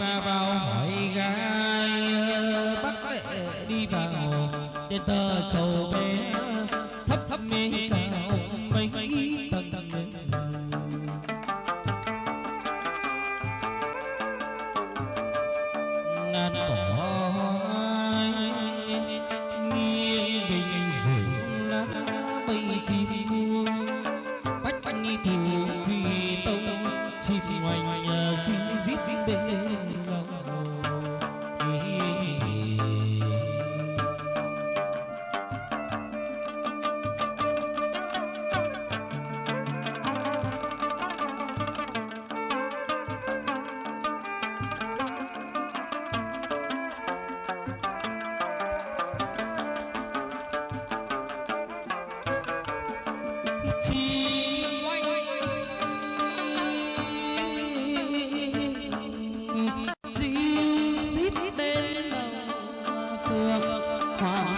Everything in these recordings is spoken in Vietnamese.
ta vào hỏi gai bắt lệ đi vào. Trên tờ trầu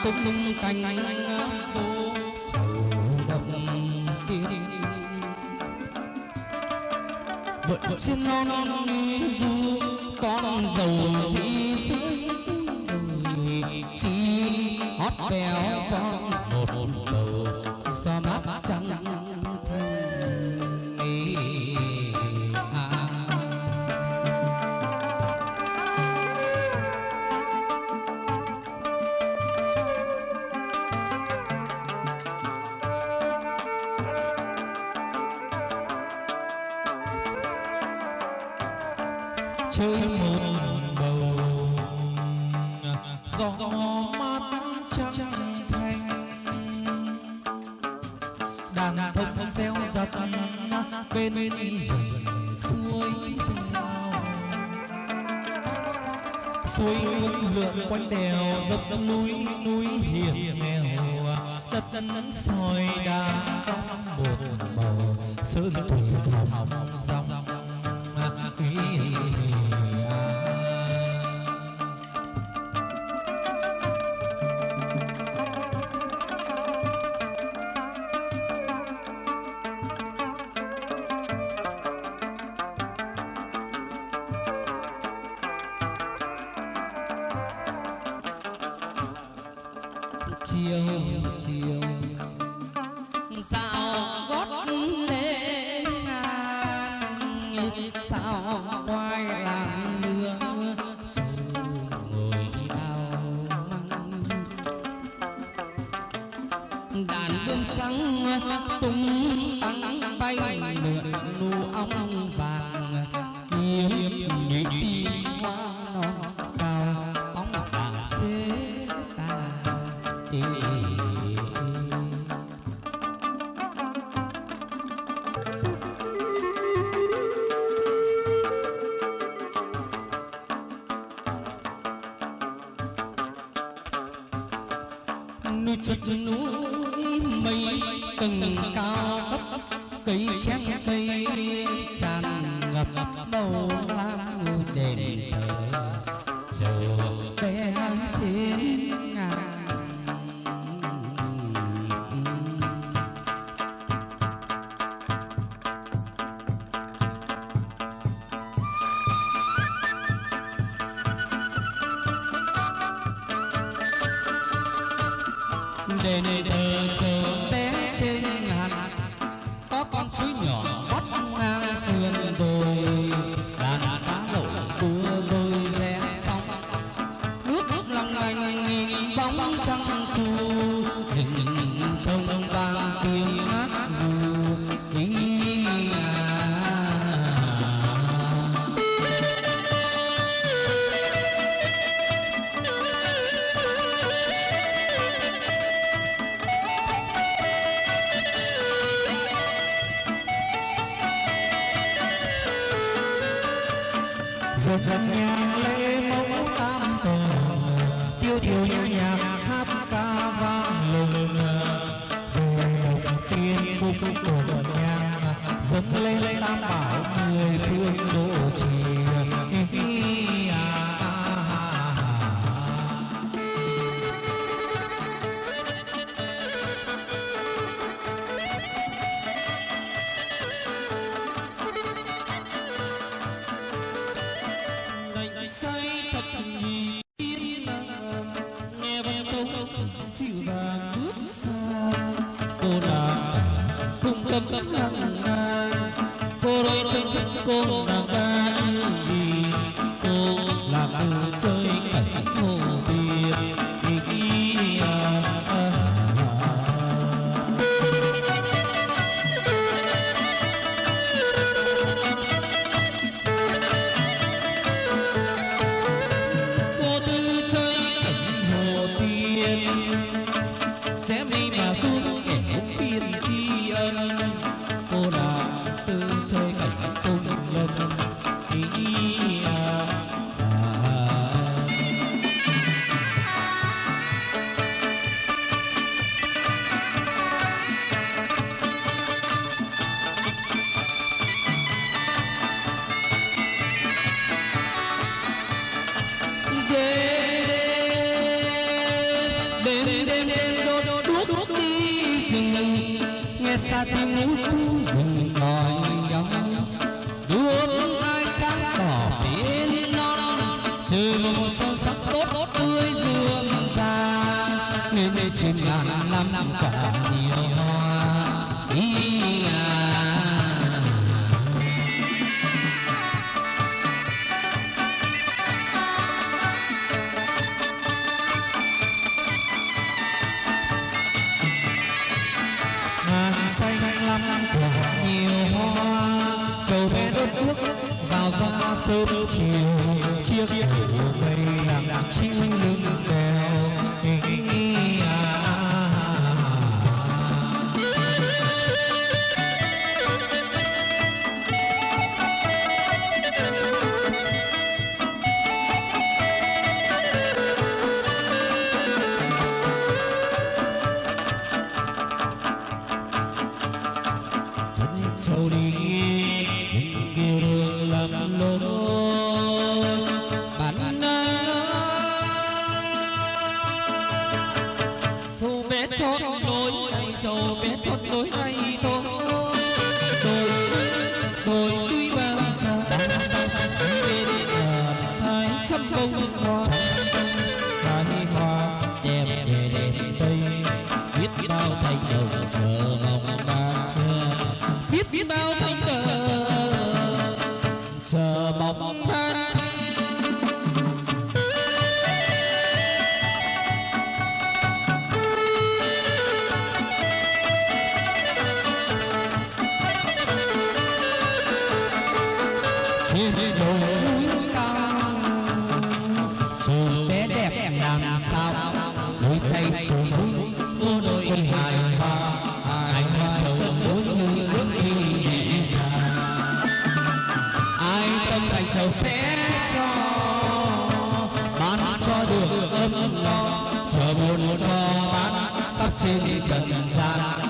tung cành phố chầu đồng tiên vợ vợ trên non du con dầu dĩ sướng chi hót véo von chơi một bầu. Gió mát trắng thanh. Đàn thông reo giật bên rừng suối suối ngược lượn quanh đèo dốc núi núi hiểm nghèo. Đất đất soi đá cong một màu. Sơn thủy hồng dòng chiều chiều. Dạo núi đền thờ chờ bé trên ngàn. Có con suối nhỏ dâng lên tam bảo người phương độ trì dịu dàng bước xa. Cô nàng cùng tâm tâm lặng রয়েছেন করুণা nghe xa tiếng ngũ thu rừng còi ngóng đuốc ai sáng tỏ biển non trời mộng son sắc tốt tươi dương ra nên trên ngàn năm quả nhiều. Trầu bé đốt nước vào ra sớm chiều, chiếc chiều mây nặng chiếu lưng đèo ý Lord. Chờ mong cho. Bán cho được ấm no chờ buồn cho bán khắp trên trần gian.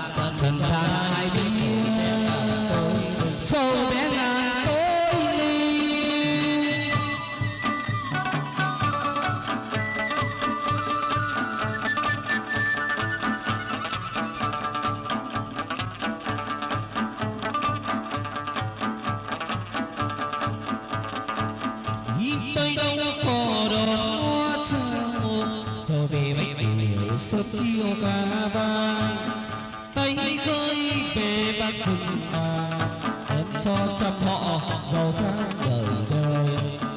Điều chiều ca vang tay khơi về bác rừng vàng, đem cho trăm họ giàu sang đời đời,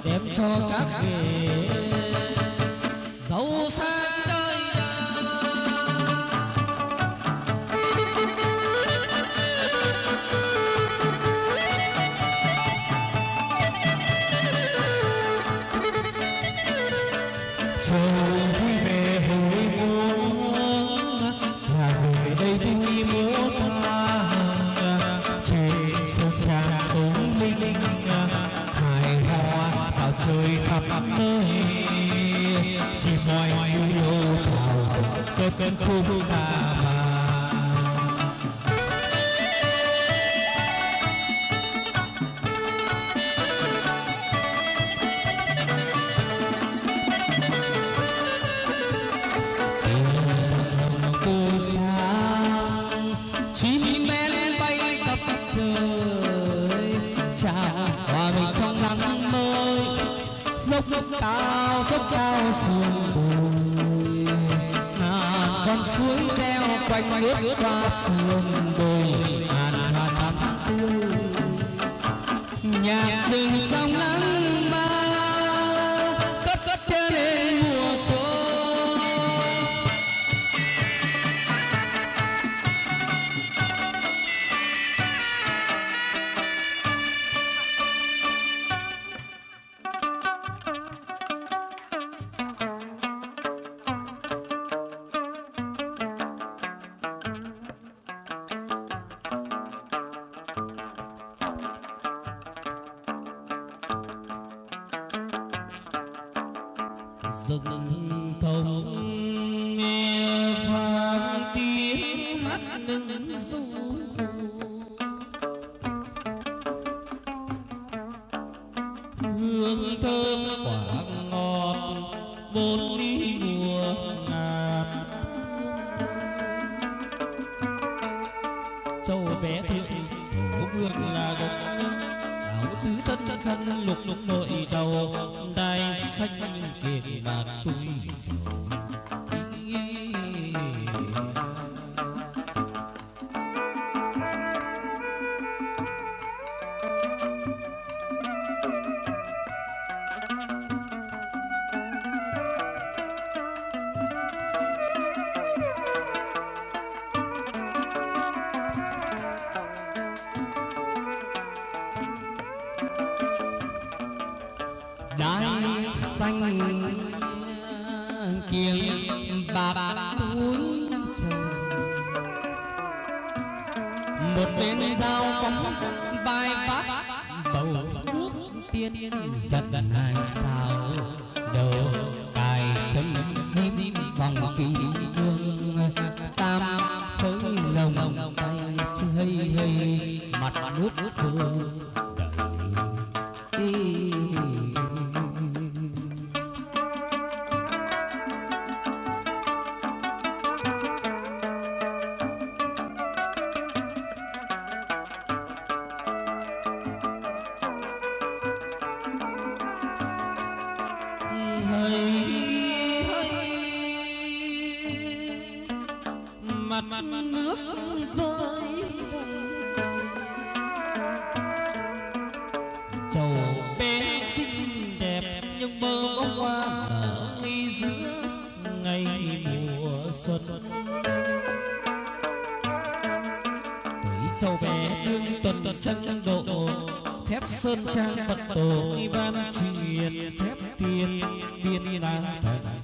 đem cho các nghề giàu sang đời. Trời mình trong nắng mới dốc dốc cao dốc cao sườn suối reo quanh nước qua sườn đồi ngàn hoa thắm tươi. Nhạc rừng trong lá nghe một bên dao phóng vai vác, bầu nước tiên giật hai sao. Đầu cài chân hít vòng kỳ cương, tam khối lồng tay chơi mặt nước phương mặt nước vơi, chầu bé xinh đẹp nhưng bơ bông hoa nở ngay giữa ngày mùa xuân. Thấy chầu bé đương tuần tuần trăng độ thép sơn trang phật tổ ban truyền thép tiên biên la thần.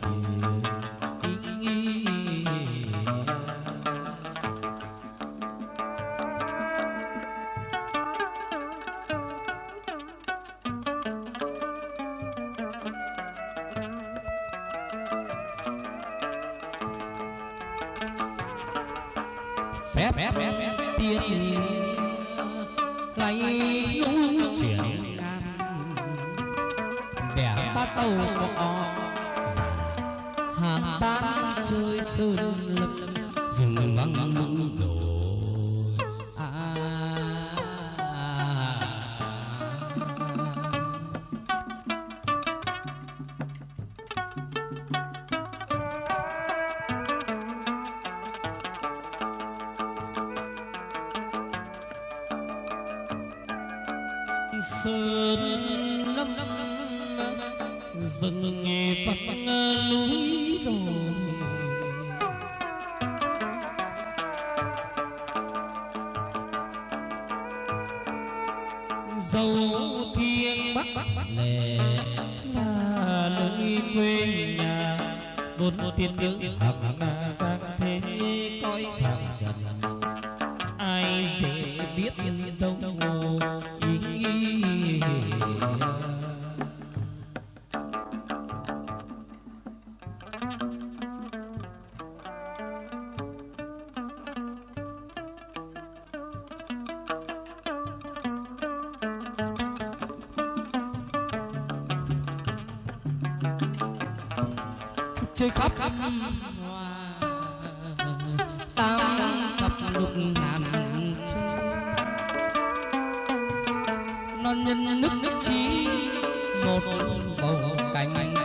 Tiên lấy lũ triển đẻ ba tàu có giả hàng ban chơi sơn lâm rừng vắng mộng đổ sơn năm rừng nghề vắng núi đồi. Dầu thiên bắc lệ là nơi quê nhà bốn tiên nữ hằng giang thế cõi phàm trần. Ai dễ biết đâu hồ chơi nhân nước nước chí một bầu cánh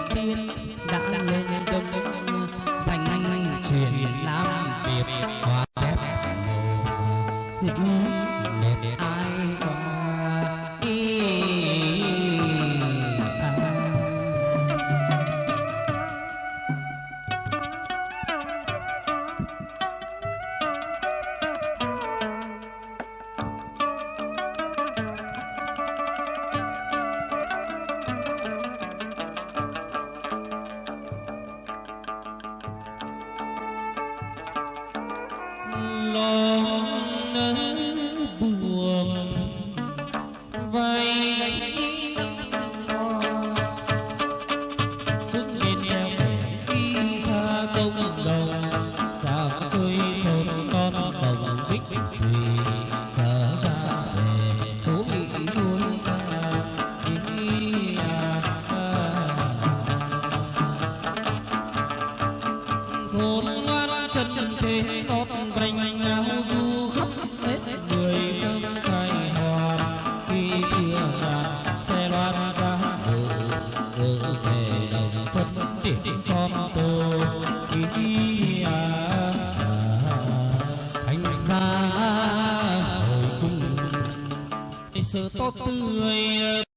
sự tốt tươi